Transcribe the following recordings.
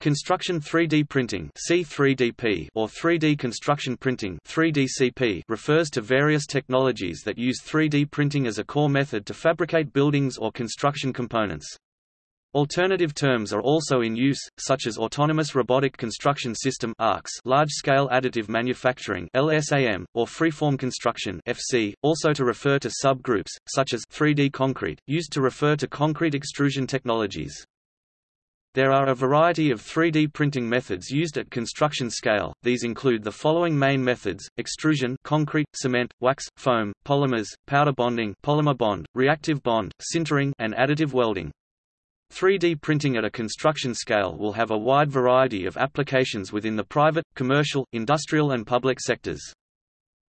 Construction 3D printing C3DP or 3D construction printing 3DCP refers to various technologies that use 3D printing as a core method to fabricate buildings or construction components. Alternative terms are also in use, such as Autonomous Robotic Construction System large-scale additive manufacturing LSAM, or freeform construction FC, also to refer to subgroups, such as 3D concrete, used to refer to concrete extrusion technologies. There are a variety of 3D printing methods used at construction scale, these include the following main methods, extrusion concrete, cement, wax, foam, polymers, powder bonding polymer bond, reactive bond, sintering and additive welding. 3D printing at a construction scale will have a wide variety of applications within the private, commercial, industrial and public sectors.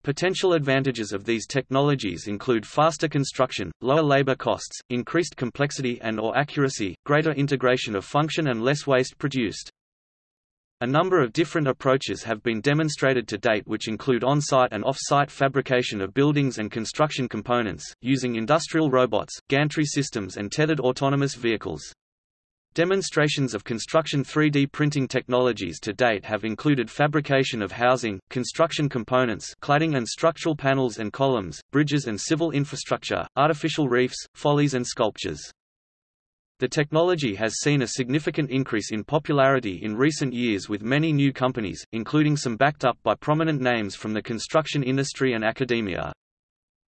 Potential advantages of these technologies include faster construction, lower labor costs, increased complexity and or accuracy, greater integration of function and less waste produced. A number of different approaches have been demonstrated to date which include on-site and off-site fabrication of buildings and construction components, using industrial robots, gantry systems and tethered autonomous vehicles. Demonstrations of construction 3D printing technologies to date have included fabrication of housing, construction components cladding and structural panels and columns, bridges and civil infrastructure, artificial reefs, follies and sculptures. The technology has seen a significant increase in popularity in recent years with many new companies, including some backed up by prominent names from the construction industry and academia.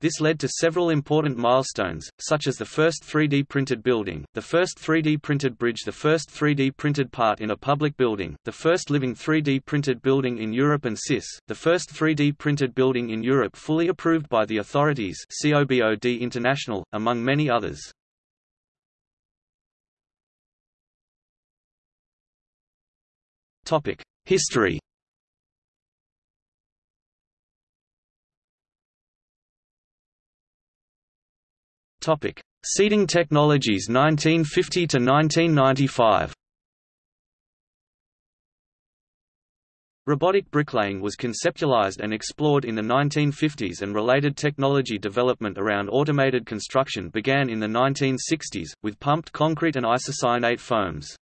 This led to several important milestones, such as the first 3D printed building, the first 3D printed bridge the first 3D printed part in a public building, the first living 3D printed building in Europe and CIS, the first 3D printed building in Europe fully approved by the authorities COBOD International, among many others. History Topic: Seating technologies 1950 to 1995. Robotic bricklaying was conceptualized and explored in the 1950s and related technology development around automated construction began in the 1960s, with pumped concrete and isocyanate foams.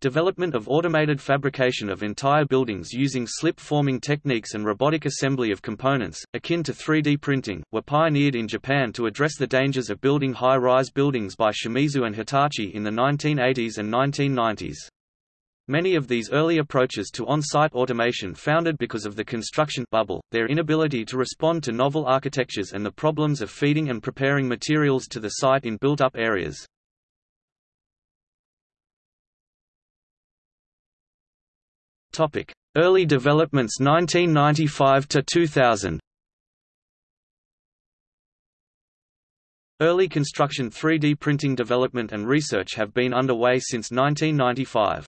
Development of automated fabrication of entire buildings using slip-forming techniques and robotic assembly of components, akin to 3D printing, were pioneered in Japan to address the dangers of building high-rise buildings by Shimizu and Hitachi in the 1980s and 1990s. Many of these early approaches to on-site automation founded because of the construction bubble, their inability to respond to novel architectures and the problems of feeding and preparing materials to the site in built-up areas. Topic: Early developments 1995 to 2000. Early construction 3D printing development and research have been underway since 1995.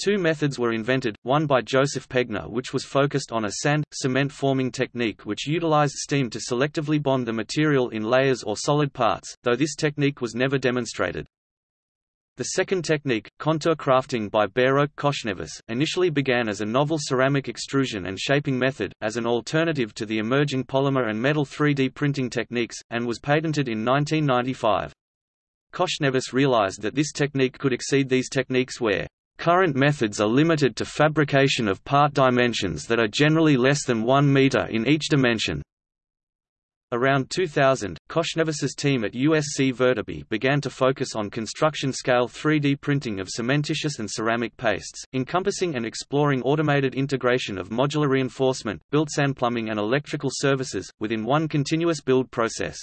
Two methods were invented, one by Joseph Pegner which was focused on a sand, cement forming technique which utilized steam to selectively bond the material in layers or solid parts, though this technique was never demonstrated. The second technique, contour crafting by Behrokh Khoshnevis, initially began as a novel ceramic extrusion and shaping method, as an alternative to the emerging polymer and metal 3D printing techniques, and was patented in 1995. Khoshnevis realized that this technique could exceed these techniques where Current methods are limited to fabrication of part dimensions that are generally less than 1 meter in each dimension. Around 2000, Khoshnevis's team at USC Viterbi began to focus on construction-scale 3D printing of cementitious and ceramic pastes, encompassing and exploring automated integration of modular reinforcement, built-sand plumbing and electrical services, within one continuous build process.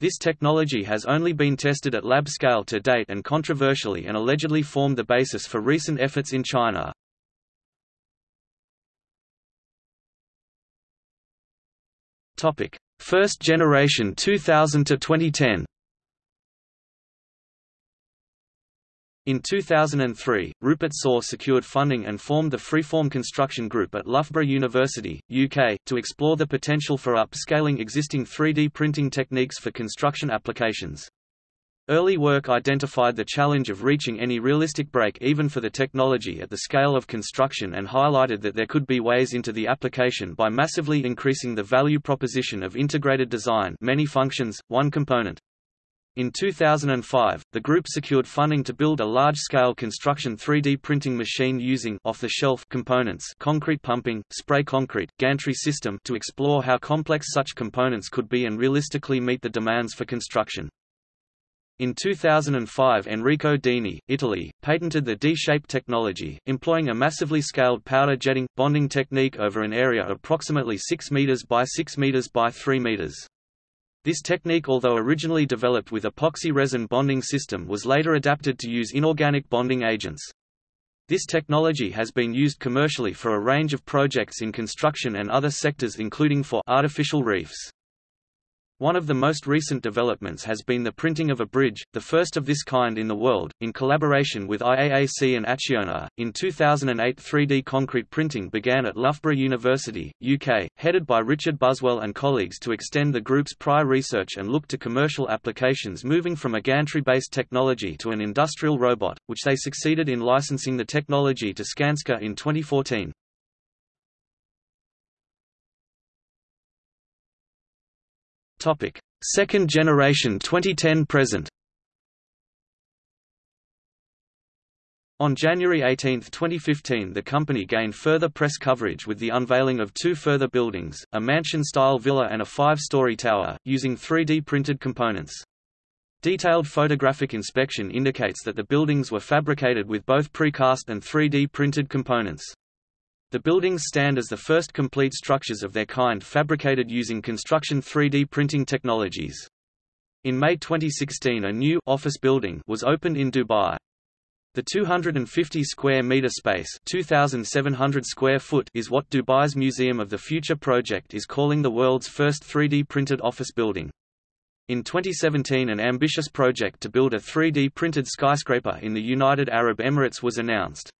This technology has only been tested at lab scale to date and controversially and allegedly formed the basis for recent efforts in China. Topic: First generation 2000 to 2010. In 2003, Rupert Soar secured funding and formed the Freeform Construction Group at Loughborough University, UK, to explore the potential for upscaling existing 3D printing techniques for construction applications. Early work identified the challenge of reaching any realistic break-even for the technology at the scale of construction and highlighted that there could be ways into the application by massively increasing the value proposition of integrated design many functions, one component. In 2005, the group secured funding to build a large-scale construction 3D printing machine using off-the-shelf components concrete pumping, spray concrete, gantry system to explore how complex such components could be and realistically meet the demands for construction. In 2005 Enrico Dini, Italy, patented the D-shape technology, employing a massively scaled powder jetting, bonding technique over an area approximately 6 meters by 6 meters by 3 meters. This technique although originally developed with epoxy resin bonding system was later adapted to use inorganic bonding agents. This technology has been used commercially for a range of projects in construction and other sectors including for artificial reefs. One of the most recent developments has been the printing of a bridge, the first of this kind in the world, in collaboration with IAAC and Acciona. In 2008, 3D concrete printing began at Loughborough University, UK, headed by Richard Buswell and colleagues to extend the group's prior research and look to commercial applications moving from a gantry-based technology to an industrial robot, which they succeeded in licensing the technology to Skanska in 2014. Topic: Second generation 2010 present. On January 18, 2015 the company gained further press coverage with the unveiling of two further buildings, a mansion-style villa and a five-story tower, using 3D printed components. Detailed photographic inspection indicates that the buildings were fabricated with both precast and 3D printed components. The buildings stand as the first complete structures of their kind fabricated using construction 3D printing technologies. In May 2016 a new office building was opened in Dubai. The 250 square meter space, 2700 square foot is what Dubai's Museum of the Future project is calling the world's first 3D printed office building. In 2017 an ambitious project to build a 3D printed skyscraper in the United Arab Emirates was announced.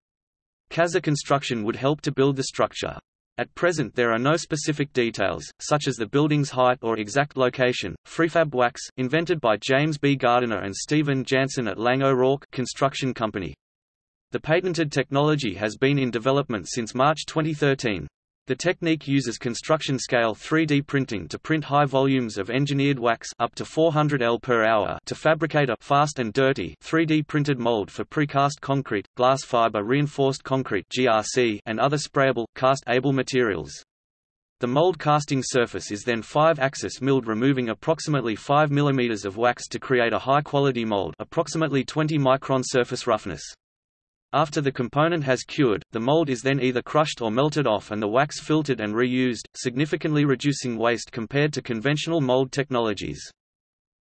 Cazza Construction would help to build the structure. At present there are no specific details, such as the building's height or exact location. Freefab Wax, invented by James B. Gardiner and Stephen Jansen at Laing O'Rourke Construction Company. The patented technology has been in development since March 2013. The technique uses construction-scale 3D printing to print high volumes of engineered wax up to 400 L per hour to fabricate a fast and dirty 3D printed mold for precast concrete, glass fiber reinforced concrete (GRC) and other sprayable, cast-able materials. The mold casting surface is then 5-axis milled removing approximately 5 mm of wax to create a high-quality mold approximately 20 micron surface roughness. After the component has cured, the mold is then either crushed or melted off and the wax filtered and reused, significantly reducing waste compared to conventional mold technologies.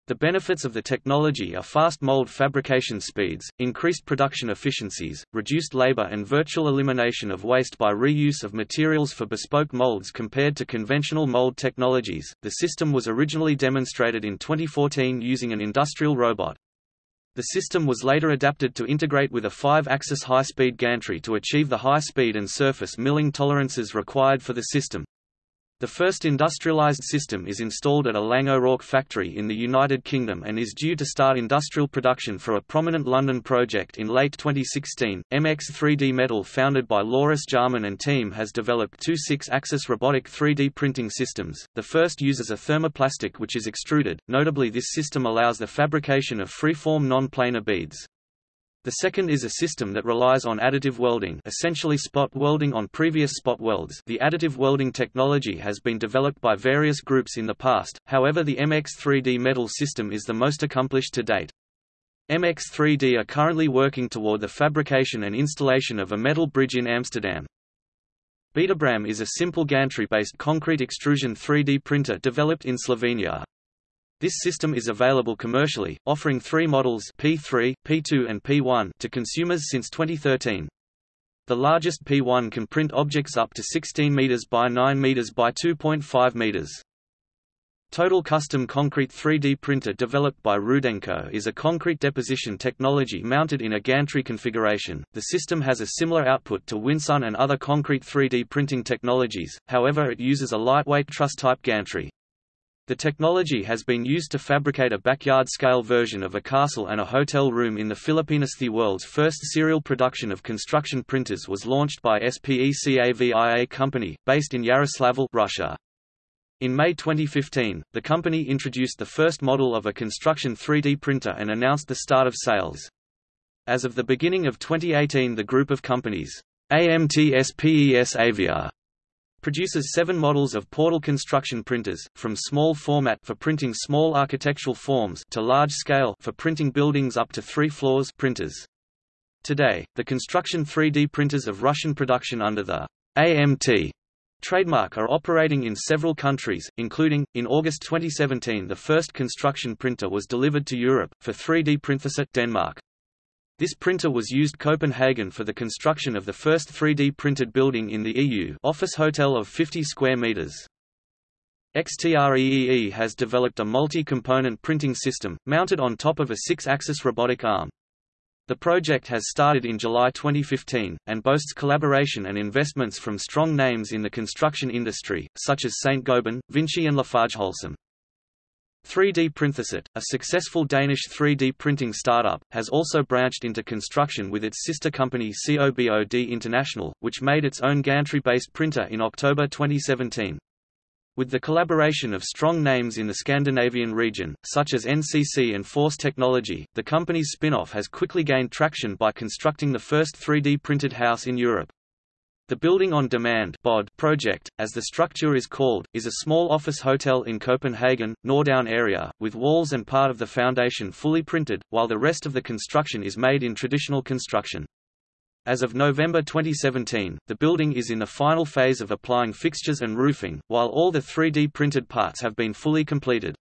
The benefits of the technology are fast mold fabrication speeds, increased production efficiencies, reduced labor and virtual elimination of waste by reuse of materials for bespoke molds compared to conventional mold technologies. The system was originally demonstrated in 2014 using an industrial robot. The system was later adapted to integrate with a 5-axis high-speed gantry to achieve the high speed and surface milling tolerances required for the system. The first industrialized system is installed at a Laing O'Rourke factory in the United Kingdom and is due to start industrial production for a prominent London project in late 2016. MX 3D Metal founded by Joris Laarman and team has developed two six-axis robotic 3D printing systems. The first uses a thermoplastic which is extruded, notably this system allows the fabrication of free-form non-planar beads. The second is a system that relies on additive welding essentially spot welding on previous spot welds the additive welding technology has been developed by various groups in the past, however the MX3D metal system is the most accomplished to date. MX3D are currently working toward the fabrication and installation of a metal bridge in Amsterdam. BetAbram is a simple gantry-based concrete extrusion 3D printer developed in Slovenia. This system is available commercially, offering three models P3, P2 and P1 to consumers since 2013. The largest P1 can print objects up to 16 meters by 9 meters by 2.5 meters. Total Custom Concrete 3D printer developed by Rudenko is a concrete deposition technology mounted in a gantry configuration. The system has a similar output to Winsun and other concrete 3D printing technologies, however it uses a lightweight truss-type gantry. The technology has been used to fabricate a backyard-scale version of a castle and a hotel room in the Philippines. The world's first serial production of construction printers was launched by SPECAVIA company, based in Yaroslavl, Russia. In May 2015, the company introduced the first model of a construction 3D printer and announced the start of sales. As of the beginning of 2018 the group of companies, AMT-SPECAVIA, produces seven models of portal construction printers, from small format for printing small architectural forms to large scale for printing buildings up to three floors printers. Today, the construction 3D printers of Russian production under the AMT trademark are operating in several countries, including, in August 2017 the first construction printer was delivered to Europe, for 3D Printhuset Denmark. This printer was used Copenhagen for the construction of the first 3D printed building in the EU office hotel of 50 square meters. XTREEE has developed a multi-component printing system, mounted on top of a six-axis robotic arm. The project has started in July 2015, and boasts collaboration and investments from strong names in the construction industry, such as Saint-Gobain, Vinci and LafargeHolcim. 3D Printhuset, a successful Danish 3D printing startup, has also branched into construction with its sister company COBOD International, which made its own gantry-based printer in October 2017. With the collaboration of strong names in the Scandinavian region, such as NCC and Force Technology, the company's spin-off has quickly gained traction by constructing the first 3D printed house in Europe. The Building on Demand project, as the structure is called, is a small office hotel in Copenhagen, Nordhavn area, with walls and part of the foundation fully printed, while the rest of the construction is made in traditional construction. As of November 2017, the building is in the final phase of applying fixtures and roofing, while all the 3D printed parts have been fully completed.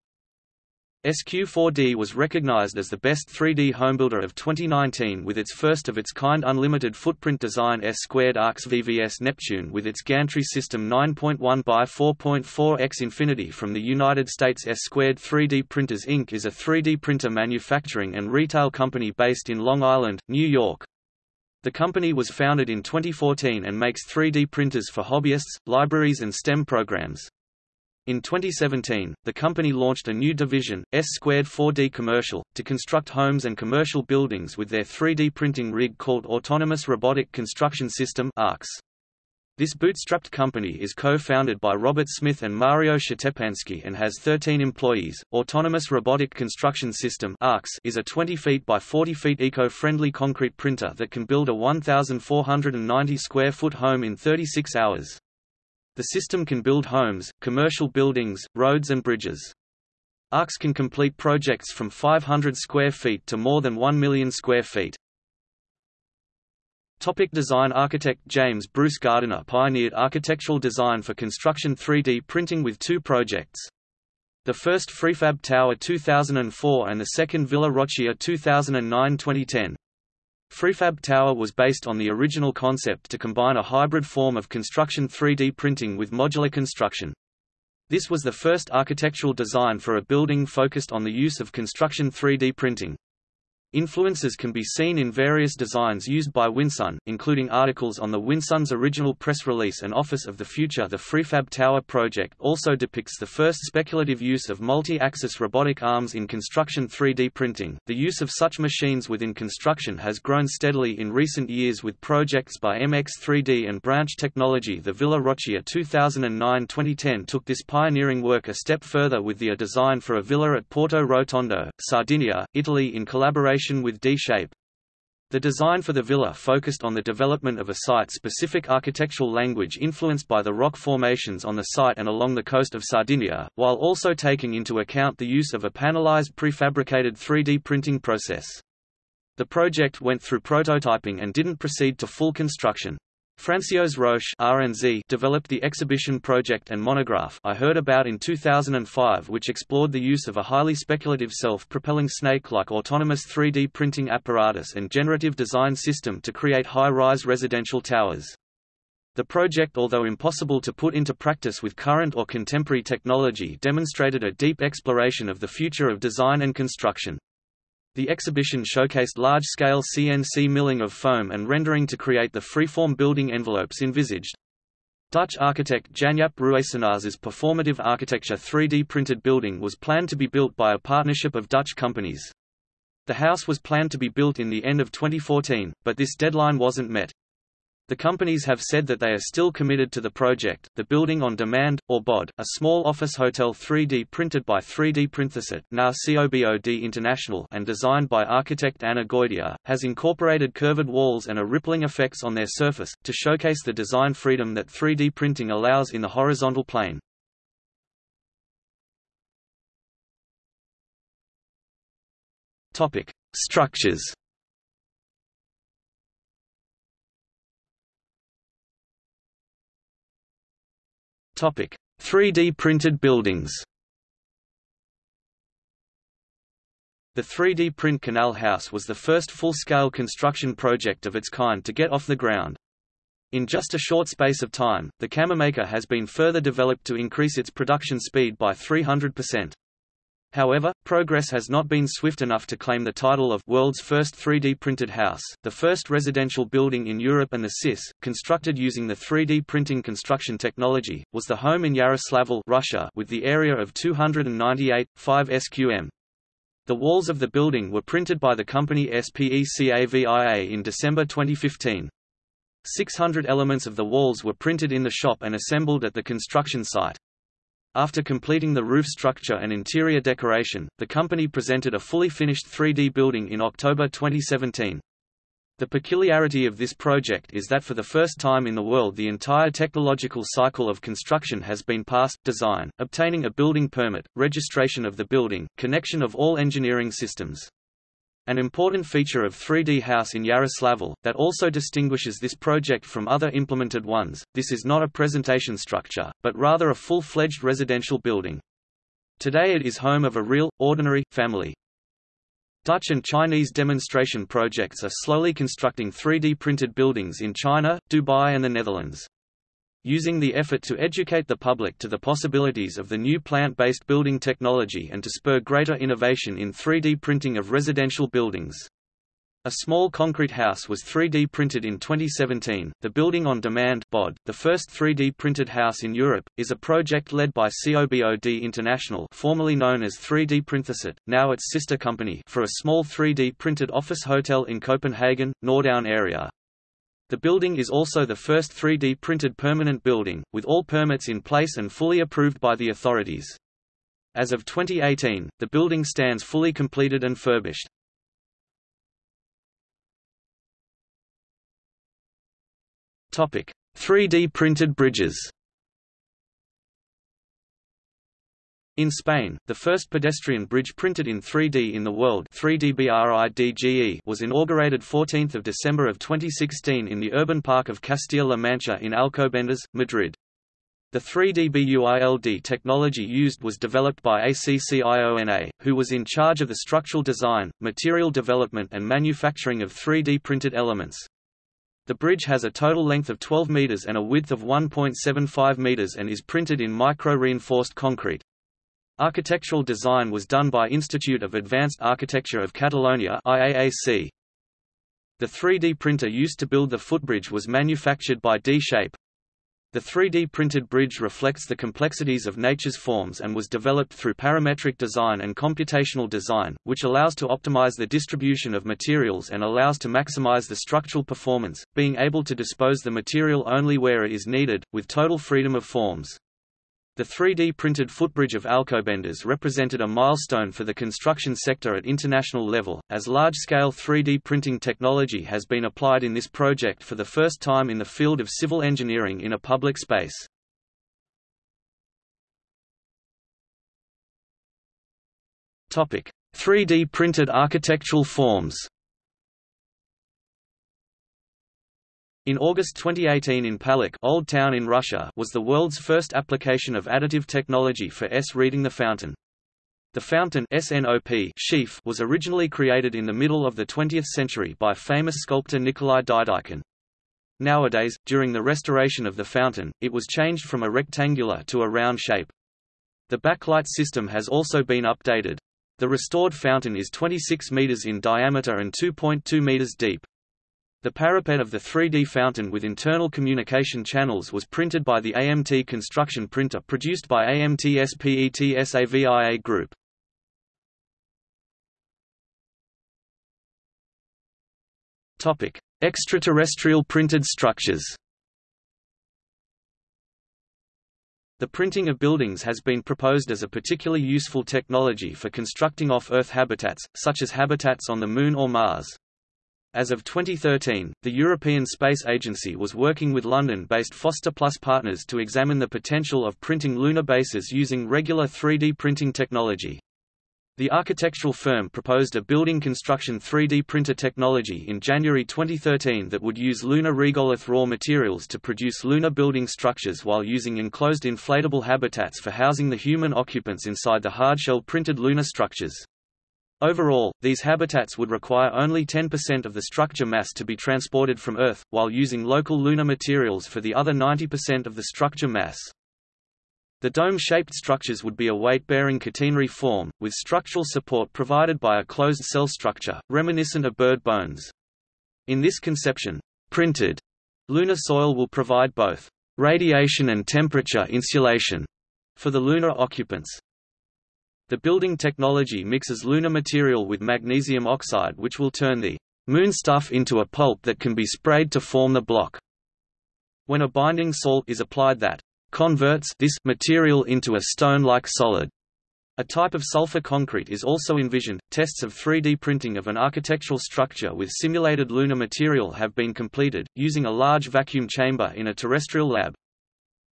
SQ4D was recognized as the best 3D homebuilder of 2019 with its first-of-its-kind unlimited footprint design S-squared ARX VVS Neptune with its gantry system 9.1 by 4.4 x Infinity from the United States S-squared 3D Printers Inc. is a 3D printer manufacturing and retail company based in Long Island, New York. The company was founded in 2014 and makes 3D printers for hobbyists, libraries and STEM programs. In 2017, the company launched a new division, S-Squared 4D Commercial, to construct homes and commercial buildings with their 3D printing rig called Autonomous Robotic Construction System ARCS. This bootstrapped company is co-founded by Robert Smith and Mario Shtepansky and has 13 employees. Autonomous Robotic Construction System (ARCS) is a 20 feet by 40 feet eco-friendly concrete printer that can build a 1,490 square foot home in 36 hours. The system can build homes, commercial buildings, roads and bridges. ARCS can complete projects from 500 square feet to more than 1 million square feet. Topic design Architect James Bruce Gardiner pioneered architectural design for construction 3D printing with two projects. The first Freefab Tower 2004 and the second Villa Roccia 2009-2010. Freefab Tower was based on the original concept to combine a hybrid form of construction 3D printing with modular construction. This was the first architectural design for a building focused on the use of construction 3D printing. Influences can be seen in various designs used by Winsun, including articles on the Winsun's original press release and Office of the Future. The Freefab Tower project also depicts the first speculative use of multi-axis robotic arms in construction 3D printing. The use of such machines within construction has grown steadily in recent years with projects by MX3D and Branch Technology. The Villa Roccia 2009-2010 took this pioneering work a step further with the design for a villa at Porto Rotondo, Sardinia, Italy in collaboration with D-Shape. The design for the villa focused on the development of a site-specific architectural language influenced by the rock formations on the site and along the coast of Sardinia, while also taking into account the use of a panelized prefabricated 3D printing process. The project went through prototyping and didn't proceed to full construction. François Roche RNZ developed the exhibition project and monograph I heard about in 2005 which explored the use of a highly speculative self-propelling snake-like autonomous 3D printing apparatus and generative design system to create high-rise residential towers. The project although impossible to put into practice with current or contemporary technology demonstrated a deep exploration of the future of design and construction. The exhibition showcased large-scale CNC milling of foam and rendering to create the freeform building envelopes envisaged. Dutch architect Janjaap Ruijssenaars' performative architecture 3D printed building was planned to be built by a partnership of Dutch companies. The house was planned to be built in the end of 2014, but this deadline wasn't met. The companies have said that they are still committed to the project. The building on demand, or BOD, a small office hotel 3D printed by 3D Printhuset, now COBOD International, and designed by architect Anna Goitia, has incorporated curved walls and a rippling effects on their surface to showcase the design freedom that 3D printing allows in the horizontal plane. Structures. Topic: 3D printed buildings. The 3D print Canal House was the first full-scale construction project of its kind to get off the ground. In just a short space of time, the KamerMaker has been further developed to increase its production speed by 300%. However, progress has not been swift enough to claim the title of world's first 3D printed house. The first residential building in Europe and the CIS, constructed using the 3D printing construction technology, was the home in Yaroslavl, Russia, with the area of 298 5 sqm. The walls of the building were printed by the company SPECAVIA in December 2015. 600 elements of the walls were printed in the shop and assembled at the construction site. After completing the roof structure and interior decoration, the company presented a fully finished 3D building in October 2017. The peculiarity of this project is that for the first time in the world the entire technological cycle of construction has been passed, design, obtaining a building permit, registration of the building, connection of all engineering systems. An important feature of 3D House in Yaroslavl, that also distinguishes this project from other implemented ones, this is not a presentation structure, but rather a full-fledged residential building. Today it is home of a real, ordinary, family. Dutch and Chinese demonstration projects are slowly constructing 3D printed buildings in China, Dubai and the Netherlands using the effort to educate the public to the possibilities of the new plant-based building technology and to spur greater innovation in 3D printing of residential buildings. A small concrete house was 3D printed in 2017. The Building on Demand (BOD), the first 3D printed house in Europe, is a project led by COBOD International, formerly known as 3D Printhuset, now its sister company, for a small 3D printed office hotel in Copenhagen, Nordhavn area. The building is also the first 3D printed permanent building, with all permits in place and fully approved by the authorities. As of 2018, the building stands fully completed and furbished. Topic: 3D printed bridges. In Spain, the first pedestrian bridge printed in 3D in the world 3D was inaugurated 14 December of 2016 in the urban park of Castilla-La Mancha in Alcobendas, Madrid. The 3DBUILD technology used was developed by ACCIONA, who was in charge of the structural design, material development and manufacturing of 3D printed elements. The bridge has a total length of 12 meters and a width of 1.75 meters and is printed in micro-reinforced concrete. Architectural design was done by Institute of Advanced Architecture of Catalonia IAAC. The 3D printer used to build the footbridge was manufactured by D-Shape. The 3D printed bridge reflects the complexities of nature's forms and was developed through parametric design and computational design, which allows to optimize the distribution of materials and allows to maximize the structural performance, being able to dispose the material only where it is needed, with total freedom of forms. The 3D printed footbridge of Alcobendas represented a milestone for the construction sector at international level, as large-scale 3D printing technology has been applied in this project for the first time in the field of civil engineering in a public space. Topic: 3D printed architectural forms. In August 2018 in Palekh Old Town in Russia was the world's first application of additive technology for S reading the fountain. The fountain SNOP sheaf was originally created in the middle of the 20th century by famous sculptor Nikolai Didykhin. Nowadays, during the restoration of the fountain, it was changed from a rectangular to a round shape. The backlight system has also been updated. The restored fountain is 26 meters in diameter and 2.2 meters deep. The parapet of the 3D fountain with internal communication channels was printed by the AMT construction printer produced by AMT SPECAVIA Group. Topic: Extraterrestrial printed structures. The printing of buildings has been proposed as a particularly useful technology for constructing off-Earth habitats, such as habitats on the Moon or Mars. As of 2013, the European Space Agency was working with London-based Foster Plus partners to examine the potential of printing lunar bases using regular 3D printing technology. The architectural firm proposed a building construction 3D printer technology in January 2013 that would use lunar regolith raw materials to produce lunar building structures while using enclosed inflatable habitats for housing the human occupants inside the hardshell printed lunar structures. Overall, these habitats would require only 10% of the structure mass to be transported from Earth, while using local lunar materials for the other 90% of the structure mass. The dome-shaped structures would be a weight-bearing catenary form, with structural support provided by a closed cell structure, reminiscent of bird bones. In this conception, printed lunar soil will provide both radiation and temperature insulation for the lunar occupants. The building technology mixes lunar material with magnesium oxide which will turn the moon stuff into a pulp that can be sprayed to form the block. When a binding salt is applied that converts this material into a stone-like solid. A type of sulfur concrete is also envisioned. Tests of 3D printing of an architectural structure with simulated lunar material have been completed, using a large vacuum chamber in a terrestrial lab.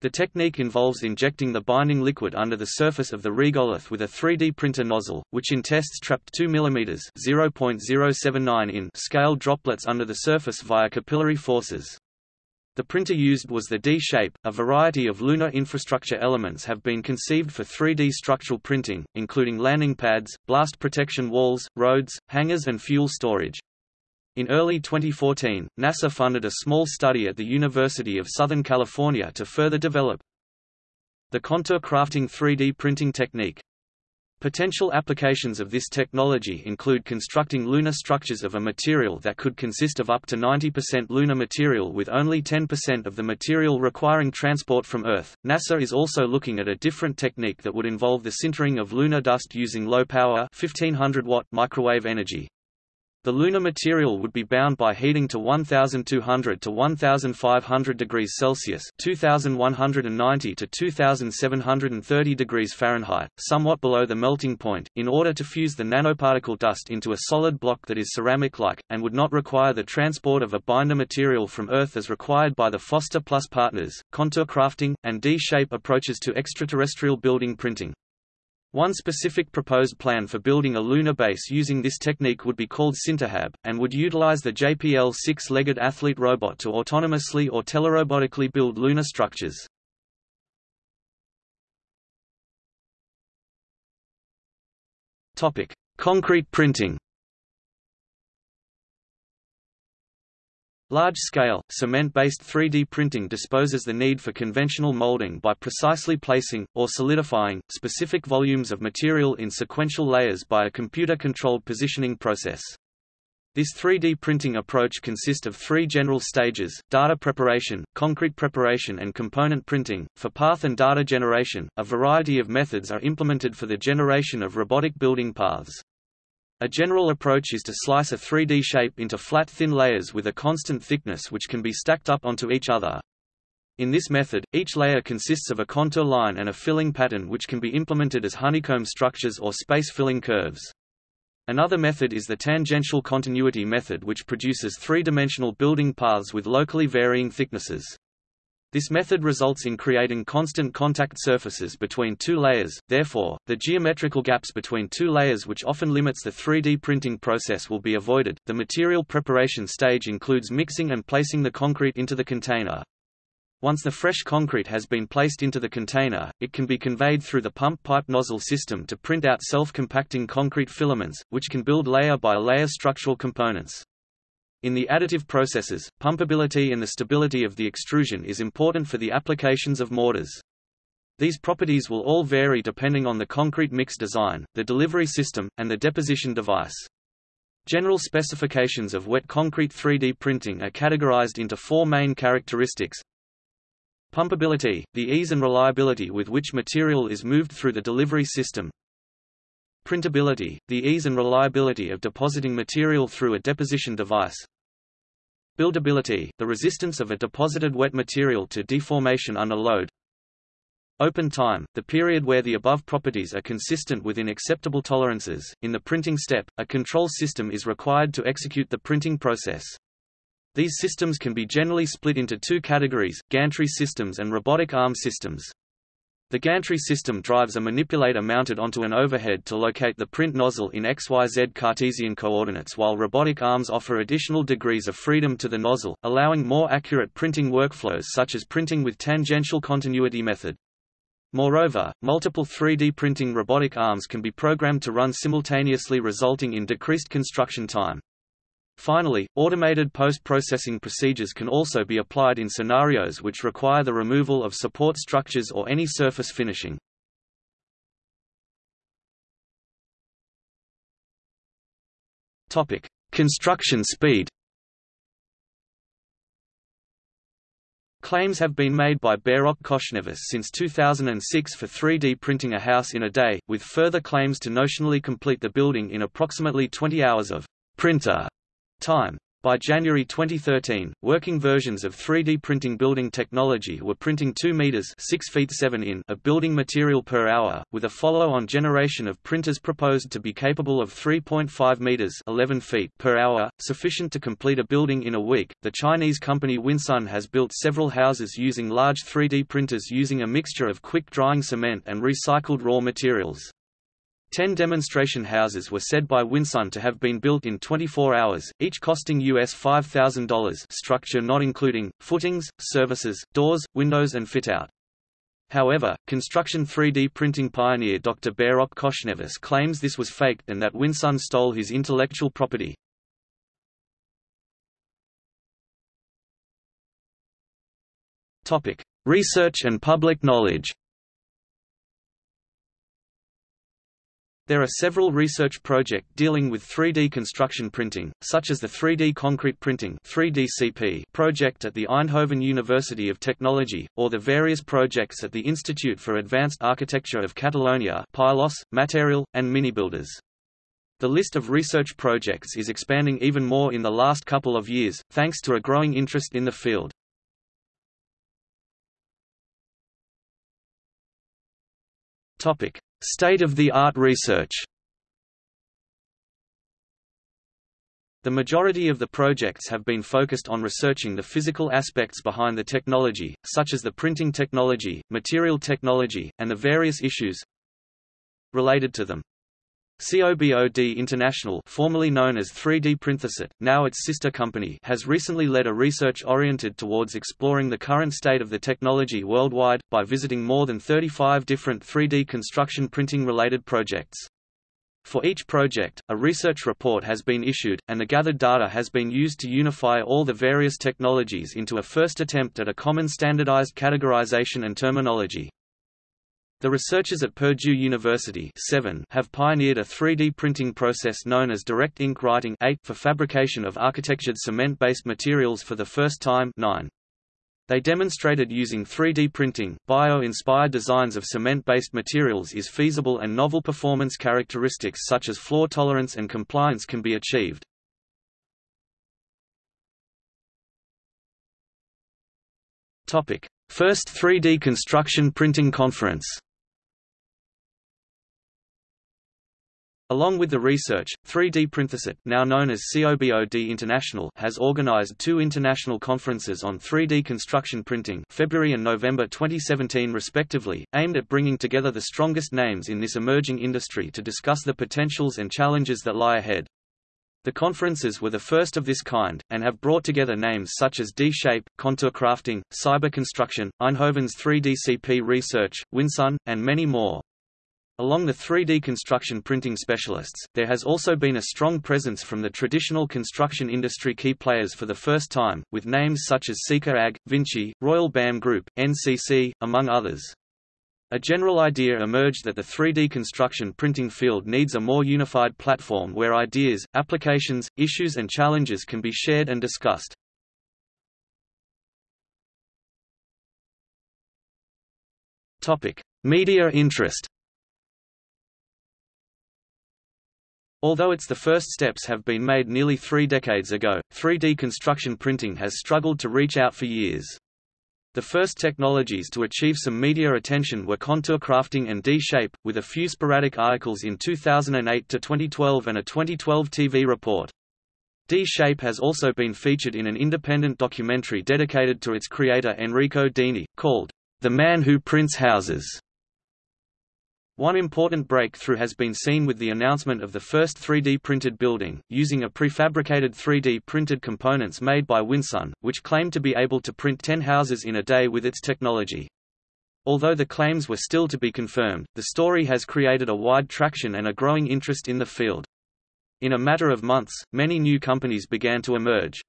The technique involves injecting the binding liquid under the surface of the regolith with a 3D printer nozzle, which in tests trapped 2 mm (0.079 in) scale droplets under the surface via capillary forces. The printer used was the D-shape. A variety of lunar infrastructure elements have been conceived for 3D structural printing, including landing pads, blast protection walls, roads, hangars and fuel storage. In early 2014, NASA funded a small study at the University of Southern California to further develop the contour crafting 3D printing technique. Potential applications of this technology include constructing lunar structures of a material that could consist of up to 90% lunar material with only 10% of the material requiring transport from Earth. NASA is also looking at a different technique that would involve the sintering of lunar dust using low power 1500 watt microwave energy. The lunar material would be bound by heating to 1200 to 1500 degrees Celsius (2190 to 2730 degrees Fahrenheit), somewhat below the melting point, in order to fuse the nanoparticle dust into a solid block that is ceramic-like, and would not require the transport of a binder material from Earth as required by the Foster Plus partners. Contour crafting, and D-shape approaches to extraterrestrial building printing. One specific proposed plan for building a lunar base using this technique would be called Sinterhab, and would utilize the JPL six-legged athlete robot to autonomously or telerobotically build lunar structures. Concrete printing Large-scale, cement-based 3D printing disposes the need for conventional molding by precisely placing, or solidifying, specific volumes of material in sequential layers by a computer-controlled positioning process. This 3D printing approach consists of three general stages, data preparation, concrete preparation and component printing. For path and data generation, a variety of methods are implemented for the generation of robotic building paths. A general approach is to slice a 3D shape into flat thin layers with a constant thickness which can be stacked up onto each other. In this method, each layer consists of a contour line and a filling pattern which can be implemented as honeycomb structures or space-filling curves. Another method is the tangential continuity method which produces three-dimensional building paths with locally varying thicknesses. This method results in creating constant contact surfaces between two layers, therefore, the geometrical gaps between two layers which often limits the 3D printing process will be avoided. The material preparation stage includes mixing and placing the concrete into the container. Once the fresh concrete has been placed into the container, it can be conveyed through the pump pipe nozzle system to print out self-compacting concrete filaments, which can build layer by layer structural components. In the additive processes, pumpability and the stability of the extrusion is important for the applications of mortars. These properties will all vary depending on the concrete mix design, the delivery system, and the deposition device. General specifications of wet concrete 3D printing are categorized into four main characteristics. Pumpability, the ease and reliability with which material is moved through the delivery system. Printability, the ease and reliability of depositing material through a deposition device. Buildability – the resistance of a deposited wet material to deformation under load Open time – the period where the above properties are consistent within acceptable tolerances. In the printing step, a control system is required to execute the printing process. These systems can be generally split into two categories, gantry systems and robotic arm systems. The gantry system drives a manipulator mounted onto an overhead to locate the print nozzle in XYZ Cartesian coordinates while robotic arms offer additional degrees of freedom to the nozzle, allowing more accurate printing workflows such as printing with tangential continuity method. Moreover, multiple 3D printing robotic arms can be programmed to run simultaneously resulting in decreased construction time. Finally, automated post-processing procedures can also be applied in scenarios which require the removal of support structures or any surface finishing. Topic: Construction speed. Claims have been made by Behrokh Khoshnevis since 2006 for 3D printing a house in a day, with further claims to notionally complete the building in approximately 20 hours of printer time. By January 2013, working versions of 3D printing building technology were printing 2 meters 6 feet 7 in of building material per hour, with a follow-on generation of printers proposed to be capable of 3.5 meters 11 feet per hour, sufficient to complete a building in a week. The Chinese company Winsun has built several houses using large 3D printers using a mixture of quick-drying cement and recycled raw materials. Ten demonstration houses were said by Winsun to have been built in 24 hours, each costing US $5,000 structure not including, footings, services, doors, windows and fit-out. However, construction 3D printing pioneer Dr. Behrokh Khoshnevis claims this was faked and that Winsun stole his intellectual property. Research and public knowledge There are several research projects dealing with 3D construction printing, such as the 3D Concrete Printing (3DCP) project at the Eindhoven University of Technology, or the various projects at the Institute for Advanced Architecture of Catalonia Pylos, Material, and Minibuilders. The list of research projects is expanding even more in the last couple of years, thanks to a growing interest in the field. Topic: State-of-the-art research The majority of the projects have been focused on researching the physical aspects behind the technology, such as the printing technology, material technology, and the various issues related to them. COBOD International formerly known as 3D Printhuset, now its sister company has recently led a research oriented towards exploring the current state of the technology worldwide, by visiting more than 35 different 3D construction printing-related projects. For each project, a research report has been issued, and the gathered data has been used to unify all the various technologies into a first attempt at a common standardized categorization and terminology. The researchers at Purdue University have pioneered a 3D printing process known as direct ink writing for fabrication of architectured cement-based materials for the first time 9. They demonstrated using 3D printing, bio-inspired designs of cement-based materials is feasible and novel performance characteristics such as flaw tolerance and compliance can be achieved. First 3D construction printing conference Along with the research, 3D Printhuset now known as COBOD International has organized two international conferences on 3D construction printing February and November 2017 respectively, aimed at bringing together the strongest names in this emerging industry to discuss the potentials and challenges that lie ahead. The conferences were the first of this kind, and have brought together names such as D-Shape, Contour Crafting, Cyber Construction, Eindhoven's 3DCP Research, Winsun, and many more. Along the 3D construction printing specialists, there has also been a strong presence from the traditional construction industry key players for the first time, with names such as Sika AG, Vinci, Royal BAM Group, NCC, among others. A general idea emerged that the 3D construction printing field needs a more unified platform where ideas, applications, issues and challenges can be shared and discussed. Media interest Although its the first steps have been made nearly three decades ago, 3D construction printing has struggled to reach out for years. The first technologies to achieve some media attention were contour crafting and D-shape, with a few sporadic articles in 2008 to 2012 and a 2012 TV report. D-Shape has also been featured in an independent documentary dedicated to its creator Enrico Dini, called The Man Who Prints Houses. One important breakthrough has been seen with the announcement of the first 3D printed building, using a prefabricated 3D printed components made by Winsun, which claimed to be able to print 10 houses in a day with its technology. Although the claims were still to be confirmed, the story has created a wide traction and a growing interest in the field. In a matter of months, many new companies began to emerge.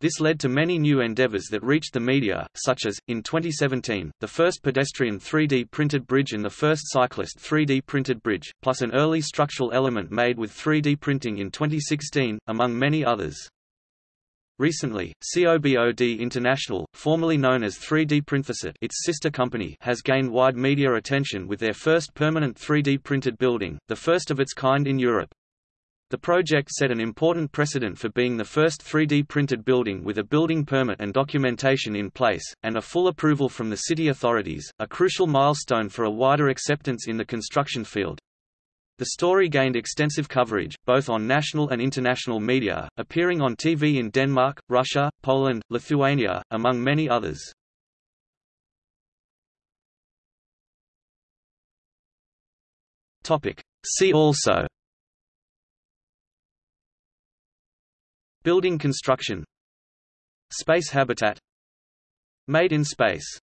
This led to many new endeavors that reached the media, such as, in 2017, the first pedestrian 3D printed bridge and the first cyclist 3D printed bridge, plus an early structural element made with 3D printing in 2016, among many others. Recently, COBOD International, formerly known as 3D Printhuset its sister company has gained wide media attention with their first permanent 3D printed building, the first of its kind in Europe. The project set an important precedent for being the first 3D printed building with a building permit and documentation in place, and a full approval from the city authorities, a crucial milestone for a wider acceptance in the construction field. The story gained extensive coverage, both on national and international media, appearing on TV in Denmark, Russia, Poland, Lithuania, among many others. See also Building construction. Space habitat. Made in space